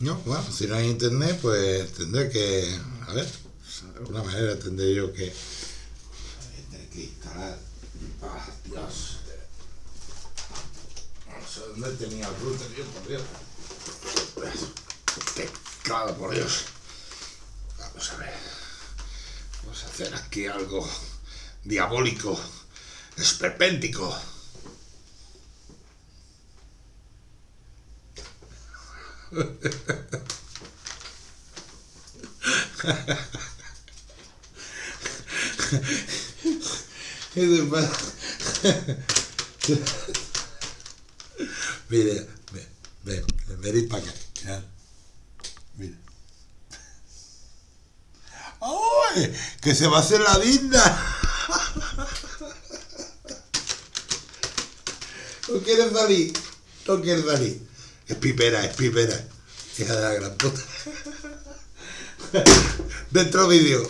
No, bueno, si no hay internet, pues tendré que. A ver, de alguna manera tendré yo que. Tendré que instalar. Ah, Dios. No sé dónde tenía el router, yo, por Dios. Teclado, por Dios. Vamos a ver. Vamos a hacer aquí algo diabólico, esperpéntico. ¿Qué te pasa? Mire, ven, ven, venid. ¡Que se va a hacer la digna! ¿No quieres salir? ¿No quieres salir? Es pipera, es pipera. Hija de la gran puta. Dentro vídeo.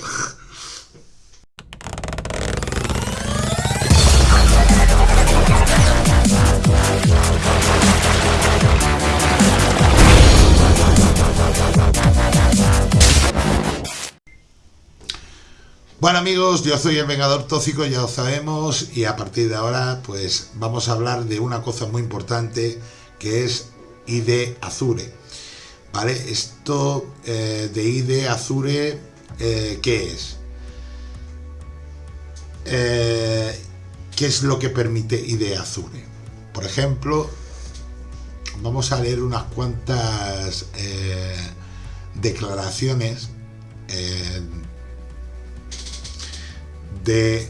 Bueno amigos, yo soy el Vengador Tóxico, ya lo sabemos, y a partir de ahora pues vamos a hablar de una cosa muy importante que es ID Azure. ¿Vale? Esto eh, de ID Azure, eh, ¿qué es? Eh, ¿Qué es lo que permite ID Azure? Por ejemplo, vamos a leer unas cuantas declaraciones de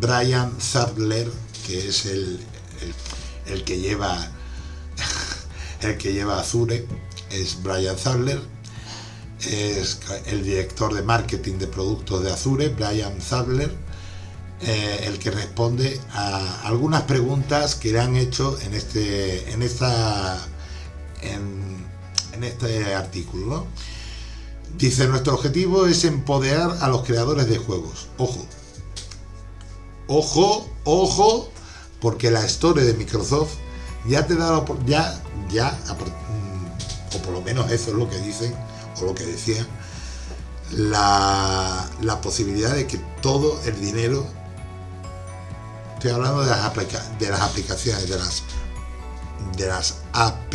Brian Sadler, que es el, el que lleva el que lleva Azure, es Brian Sadler, es el director de marketing de productos de Azure, Brian Sadler, eh, el que responde a algunas preguntas que le han hecho en este en esta en, este artículo. Dice, nuestro objetivo es empoderar a los creadores de juegos. Ojo. Ojo, ojo, porque la Store de Microsoft ya te da la ya, ya, mm, o por lo menos eso es lo que dicen, o lo que decían, la, la posibilidad de que todo el dinero, estoy hablando de las, de las aplicaciones, de las, de las app,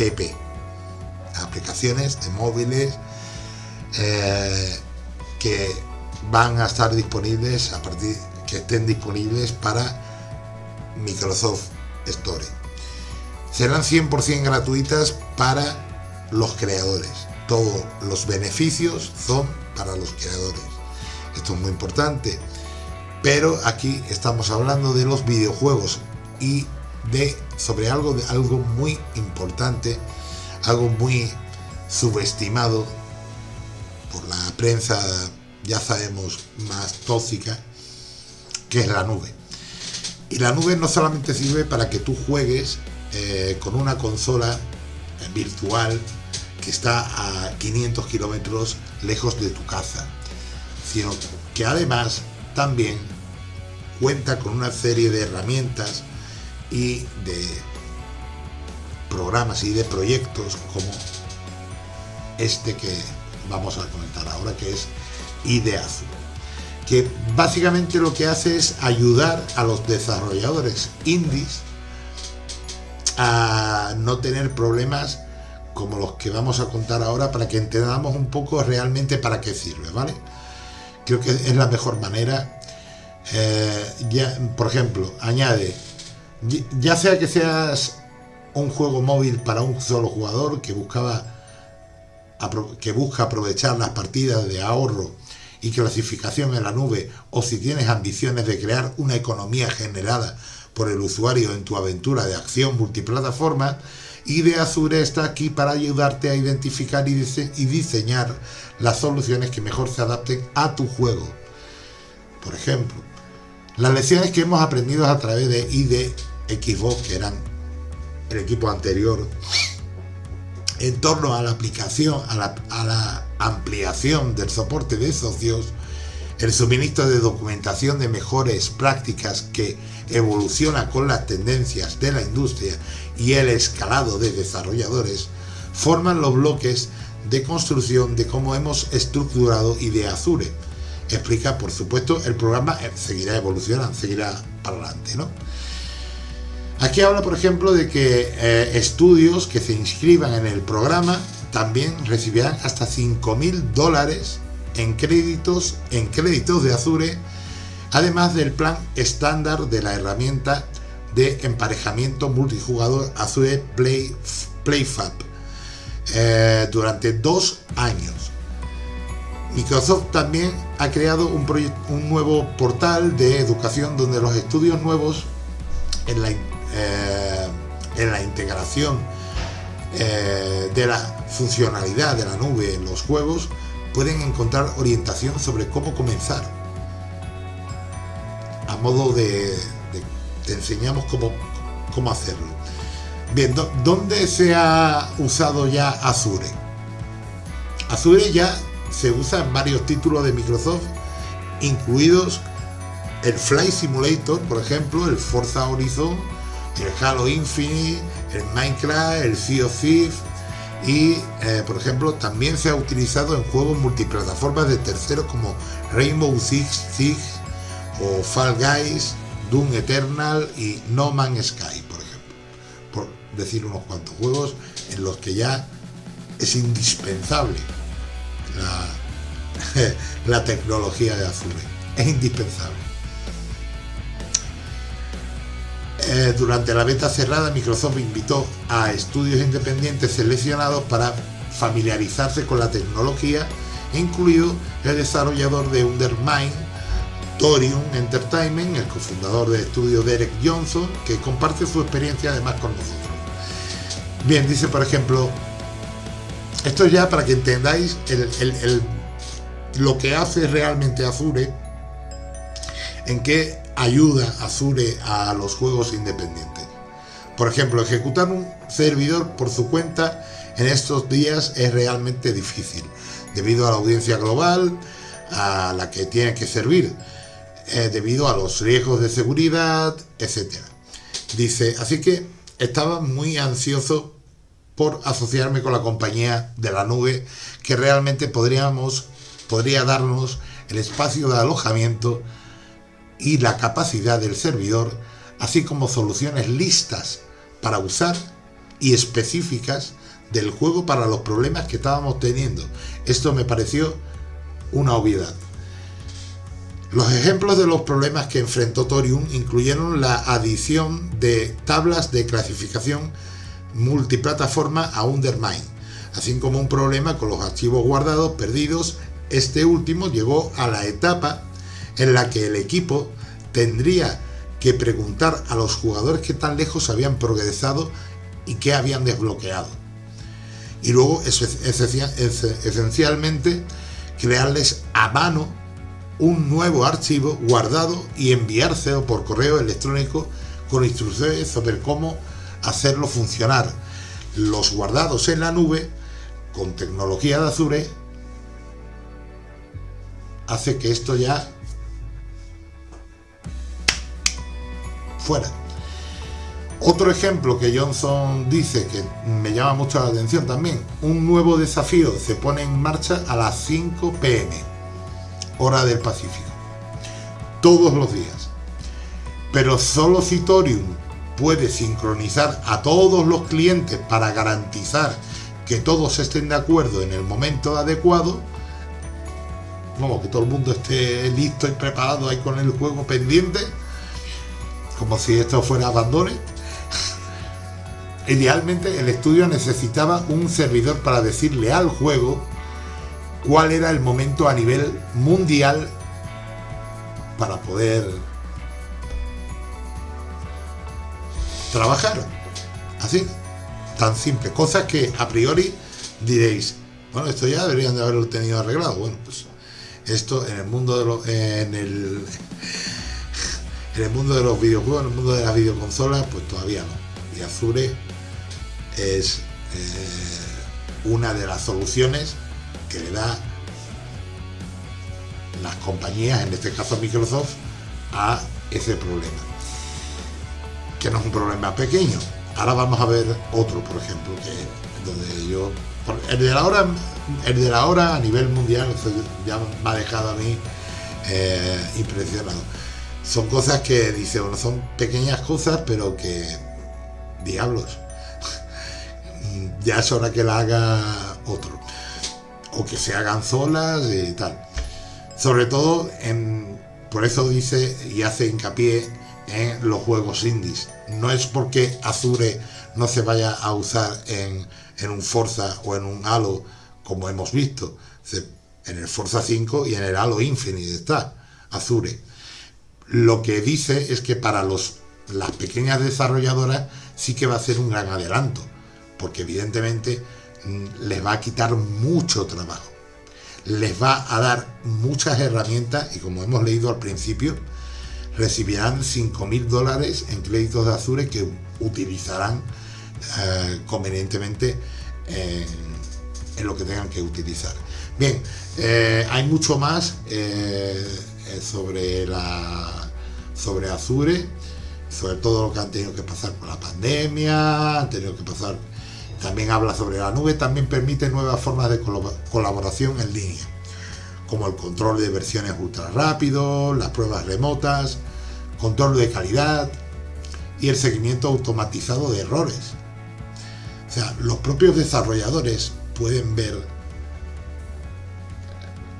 aplicaciones de móviles, eh, que van a estar disponibles a partir que estén disponibles para Microsoft Store. Serán 100% gratuitas para los creadores. Todos los beneficios son para los creadores. Esto es muy importante. Pero aquí estamos hablando de los videojuegos y de sobre algo de algo muy importante, algo muy subestimado por la prensa, ya sabemos, más tóxica, que es la nube. Y la nube no solamente sirve para que tú juegues eh, con una consola virtual que está a 500 kilómetros lejos de tu casa, sino que además también cuenta con una serie de herramientas y de programas y de proyectos como este que vamos a comentar ahora, que es Ideazul, que básicamente lo que hace es ayudar a los desarrolladores indies a no tener problemas como los que vamos a contar ahora para que entendamos un poco realmente para qué sirve, ¿vale? Creo que es la mejor manera. Eh, ya, por ejemplo, añade, ya sea que seas un juego móvil para un solo jugador que buscaba que busca aprovechar las partidas de ahorro y clasificación en la nube o si tienes ambiciones de crear una economía generada por el usuario en tu aventura de acción multiplataforma, IDE Azure está aquí para ayudarte a identificar y, dise- y diseñar las soluciones que mejor se adapten a tu juego. Por ejemplo, las lecciones que hemos aprendido a través de IDE Xbox, que eran el equipo anterior, en torno a la aplicación, a la, a la ampliación del soporte de socios, el suministro de documentación de mejores prácticas que evoluciona con las tendencias de la industria y el escalado de desarrolladores, forman los bloques de construcción de cómo hemos estructurado y de Azure. Explica, por supuesto, el programa seguirá evolucionando, seguirá para adelante, ¿no? Aquí habla, por ejemplo, de que eh, estudios que se inscriban en el programa también recibirán hasta 5.000 dólares en créditos, en créditos de Azure, además del plan estándar de la herramienta de emparejamiento multijugador Azure Play, PlayFab eh, durante dos años. Microsoft también ha creado un, nuevo portal de educación donde los estudios nuevos en la eh, en la integración eh, de la funcionalidad de la nube en los juegos, pueden encontrar orientación sobre cómo comenzar. A modo de, te enseñamos cómo, cómo hacerlo. Bien, ¿dónde se ha usado ya Azure? Azure ya se usa en varios títulos de Microsoft, incluidos el Flight Simulator, por ejemplo, el Forza Horizon, el Halo Infinite, el Minecraft, el Sea of y, eh, por ejemplo, también se ha utilizado en juegos multiplataformas de terceros como Rainbow Six Siege o Fall Guys, Doom Eternal y No Man's Sky, por ejemplo, por decir unos cuantos juegos en los que ya es indispensable la, la tecnología de Azure, es indispensable. Eh, durante la beta cerrada, Microsoft invitó a estudios independientes seleccionados para familiarizarse con la tecnología, incluido el desarrollador de Undermine, Torium Entertainment, el cofundador de estudio Derek Johnson, que comparte su experiencia además con nosotros. Bien, dice por ejemplo, esto ya para que entendáis lo que hace realmente Azure, en que ayuda Azure a los juegos independientes. Por ejemplo, ejecutar un servidor por su cuenta en estos días es realmente difícil, debido a la audiencia global a la que tiene que servir, eh, debido a los riesgos de seguridad, etc. Dice, así que estaba muy ansioso por asociarme con la compañía de la nube que realmente podríamos, podría darnos el espacio de alojamiento y la capacidad del servidor, así como soluciones listas para usar y específicas del juego para los problemas que estábamos teniendo. Esto me pareció una obviedad. Los ejemplos de los problemas que enfrentó Torium incluyeron la adición de tablas de clasificación multiplataforma a Undermine, así como un problema con los archivos guardados perdidos. Este último llegó a la etapa en la que el equipo tendría que preguntar a los jugadores qué tan lejos habían progresado y qué habían desbloqueado. Y luego, esencialmente, crearles a mano un nuevo archivo guardado y enviárselo por correo electrónico con instrucciones sobre cómo hacerlo funcionar. Los guardados en la nube con tecnología de Azure hace que esto ya Otro ejemplo que Johnson dice que me llama mucho la atención también, un nuevo desafío se pone en marcha a las 5 pm, hora del Pacífico, todos los días. Pero solo Citorium puede sincronizar a todos los clientes para garantizar que todos estén de acuerdo en el momento adecuado, como que todo el mundo esté listo y preparado ahí con el juego pendiente, como si esto fuera abandone. Idealmente el estudio necesitaba un servidor para decirle al juego cuál era el momento a nivel mundial para poder trabajar. Así, tan simple. Cosas que a priori diréis, bueno, esto ya deberían de haberlo tenido arreglado. Bueno, pues esto en el mundo de lo, en el en el mundo de los videojuegos, en el mundo de las videoconsolas, pues todavía no. Y Azure es eh, una de las soluciones que le da las compañías, en este caso Microsoft, a ese problema. Que no es un problema pequeño. Ahora vamos a ver otro, por ejemplo, que donde yo el de la hora el de la hora a nivel mundial ya me ha dejado a mí eh, impresionado son cosas que dice bueno son pequeñas cosas pero que diablos ya es hora que la haga otro o que se hagan solas y tal sobre todo en por eso dice y hace hincapié en los juegos indies no es porque Azure no se vaya a usar en, un Forza o en un Halo, como hemos visto. En el Forza 5 y en el Halo Infinite está Azure. Lo que dice es que para los, las pequeñas desarrolladoras sí que va a ser un gran adelanto, porque evidentemente mm, les va a quitar mucho trabajo. Les va a dar muchas herramientas y como hemos leído al principio, recibirán 5 mil dólares en créditos de Azure que utilizarán eh, convenientemente en, lo que tengan que utilizar. Bien, eh, hay mucho más eh, sobre, la, sobre Azure, sobre todo lo que han tenido que pasar con la pandemia, han tenido que pasar, también habla sobre la nube, también permite nuevas formas de colaboración en línea como el control de versiones ultra rápido, las pruebas remotas, control de calidad y el seguimiento automatizado de errores. O sea, los propios desarrolladores pueden ver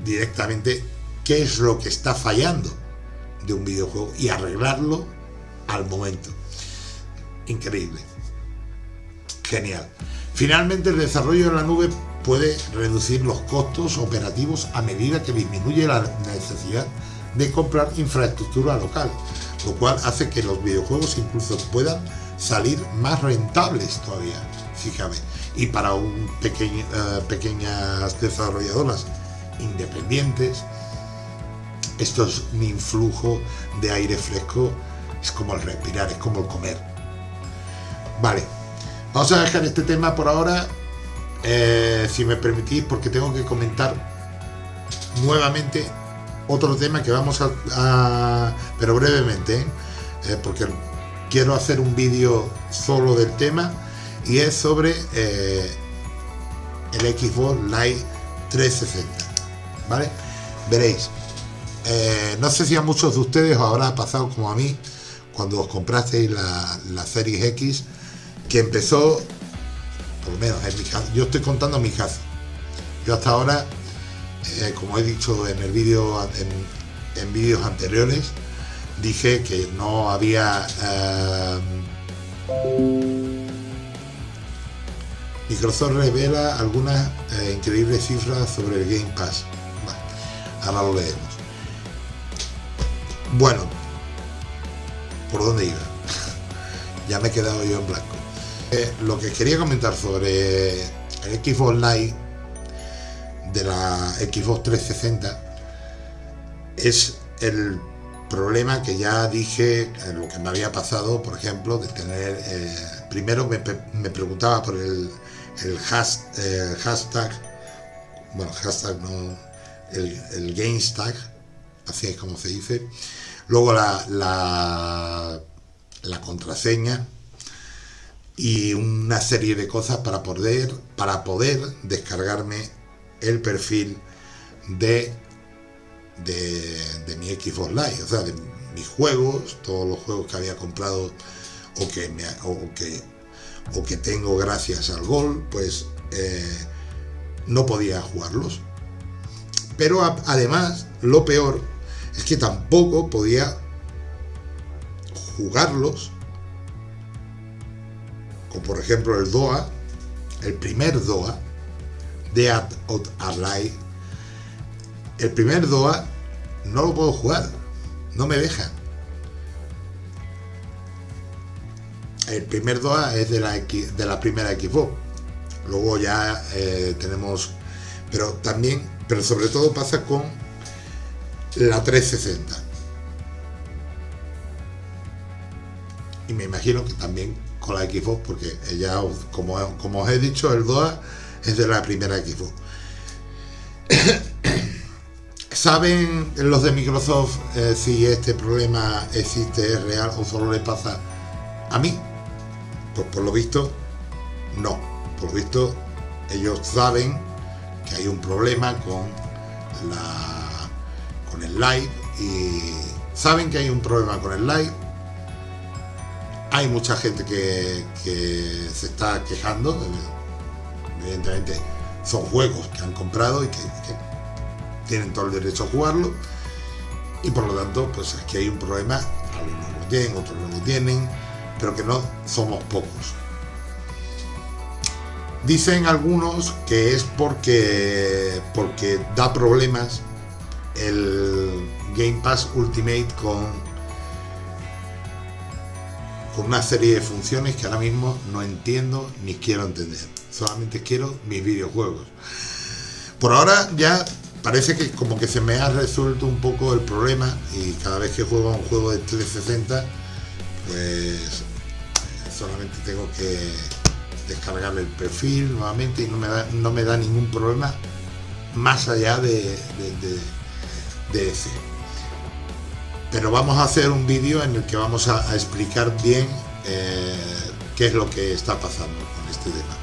directamente qué es lo que está fallando de un videojuego y arreglarlo al momento. Increíble. Genial. Finalmente el desarrollo de la nube puede reducir los costos operativos a medida que disminuye la necesidad de comprar infraestructura local, lo cual hace que los videojuegos incluso puedan salir más rentables todavía, fíjame. Y para un eh, pequeñas desarrolladoras independientes, esto es un influjo de aire fresco, es como el respirar, es como el comer. Vale, vamos a dejar este tema por ahora eh, si me permitís, porque tengo que comentar nuevamente otro tema que vamos a, pero brevemente, ¿eh? Eh, porque quiero hacer un vídeo solo del tema y es sobre el Xbox Live 360, ¿vale? Veréis, no sé si a muchos de ustedes os habrá pasado como a mí cuando os comprasteis la, la Series X, que empezó por lo menos en mi caso, yo estoy contando mi caso. Yo hasta ahora, eh, como he dicho en el vídeo, en, vídeos anteriores, dije que no había eh, Microsoft revela algunas eh, increíbles cifras sobre el Game Pass. ahora lo leemos. Bueno, ¿por dónde iba? ya me he quedado yo en blanco lo que quería comentar sobre el Xbox Live de la Xbox 360 es el problema que ya dije, lo que me había pasado, por ejemplo, de tener, eh, primero me, preguntaba por el, el, hashtag, bueno, hashtag no, el, el GameStag, así es como se dice, luego la, la, contraseña, y una serie de cosas para poder, para poder descargarme el perfil de, de, mi Xbox Live, o sea, de mis juegos, todos los juegos que había comprado o que, o que, o que tengo gracias al Gol, pues eh, no podía jugarlos. Pero además, lo peor es que tampoco podía jugarlos. O por ejemplo el DOA, el primer DOA, Dead out Alive, el primer DOA no lo puedo jugar, no me deja. El primer DOA es de la, de la primera Xbox, luego ya eh, tenemos, pero también, pero sobre todo pasa con la 360. Y me imagino que también con la Xbox porque ya, como, como os he dicho, el DOA es de la primera Xbox. ¿Saben los de Microsoft eh, si este problema existe, es real o solo le pasa a mí? Pues por lo visto, no. por lo visto ellos saben que hay un problema con la con el live y saben que hay un problema con el live hay mucha gente que, se está quejando evidentemente son juegos que han comprado y que, tienen todo el derecho a jugarlo. Y por lo tanto pues aquí hay un problema algunos lo tienen, otros no lo tienen pero que no somos pocos. Dicen algunos que es porque, porque da problemas el Game Pass Ultimate con, con una serie de funciones que ahora mismo no entiendo ni quiero entender. Solamente quiero mis videojuegos. Por ahora ya parece que como que se me ha resuelto un poco el problema y cada vez que juego a un juego de 360 pues solamente tengo que descargar el perfil nuevamente y no me da, no me da ningún problema más allá de, de, ese. Pero vamos a hacer un vídeo en el que vamos a, explicar bien eh, qué es lo que está pasando con este tema.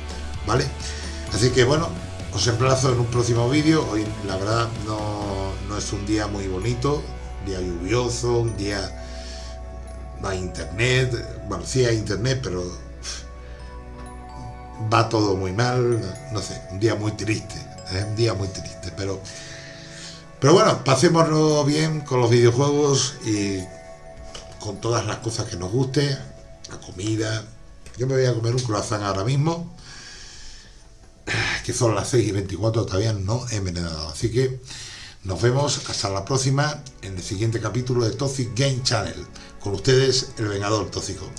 ¿Vale? Así que bueno, os emplazo en un próximo vídeo. Hoy la verdad no, no es un día muy bonito, día lluvioso, un día no internet, bueno sí hay internet pero va todo muy mal, no sé, un día muy triste, es un día muy triste, pero, pero bueno, pasémoslo bien con los videojuegos y con todas las cosas que nos guste, la comida, yo me voy a comer un croissant ahora mismo, que son las 6 y 24, todavía no he envenenado, así que nos vemos hasta la próxima en el siguiente capítulo de Toxic Game Channel, con ustedes el Vengador Tóxico.